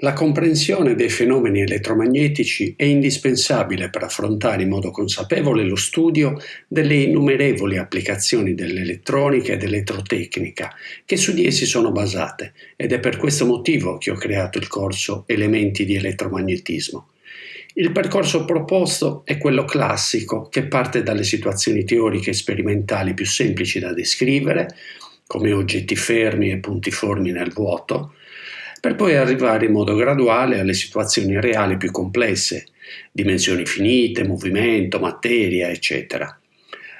La comprensione dei fenomeni elettromagnetici è indispensabile per affrontare in modo consapevole lo studio delle innumerevoli applicazioni dell'elettronica e dell'elettrotecnica che su di essi sono basate ed è per questo motivo che ho creato il corso Elementi di elettromagnetismo. Il percorso proposto è quello classico che parte dalle situazioni teoriche e sperimentali più semplici da descrivere, come oggetti fermi e punti formi nel vuoto, per poi arrivare in modo graduale alle situazioni reali più complesse, dimensioni finite, movimento, materia, eccetera.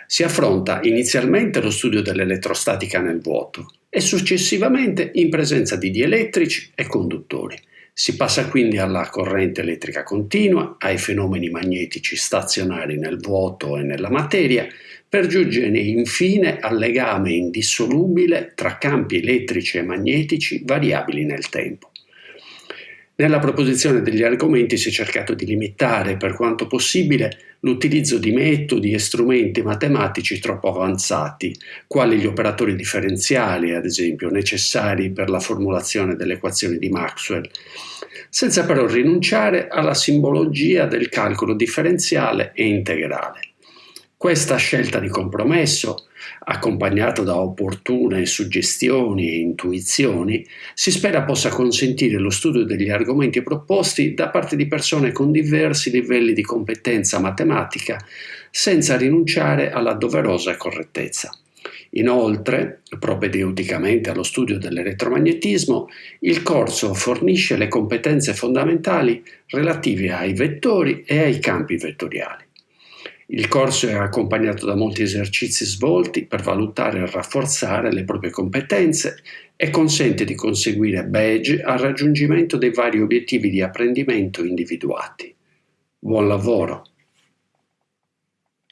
Si affronta inizialmente lo studio dell'elettrostatica nel vuoto e successivamente in presenza di dielettrici e conduttori. Si passa quindi alla corrente elettrica continua, ai fenomeni magnetici stazionari nel vuoto e nella materia, per giungere infine al legame indissolubile tra campi elettrici e magnetici variabili nel tempo. Nella proposizione degli argomenti si è cercato di limitare per quanto possibile l'utilizzo di metodi e strumenti matematici troppo avanzati, quali gli operatori differenziali, ad esempio, necessari per la formulazione delle equazioni di Maxwell, senza però rinunciare alla simbologia del calcolo differenziale e integrale. Questa scelta di compromesso, accompagnata da opportune suggestioni e intuizioni, si spera possa consentire lo studio degli argomenti proposti da parte di persone con diversi livelli di competenza matematica, senza rinunciare alla doverosa correttezza. Inoltre, propedeuticamente allo studio dell'elettromagnetismo, il corso fornisce le competenze fondamentali relative ai vettori e ai campi vettoriali. Il corso è accompagnato da molti esercizi svolti per valutare e rafforzare le proprie competenze e consente di conseguire badge al raggiungimento dei vari obiettivi di apprendimento individuati. Buon lavoro!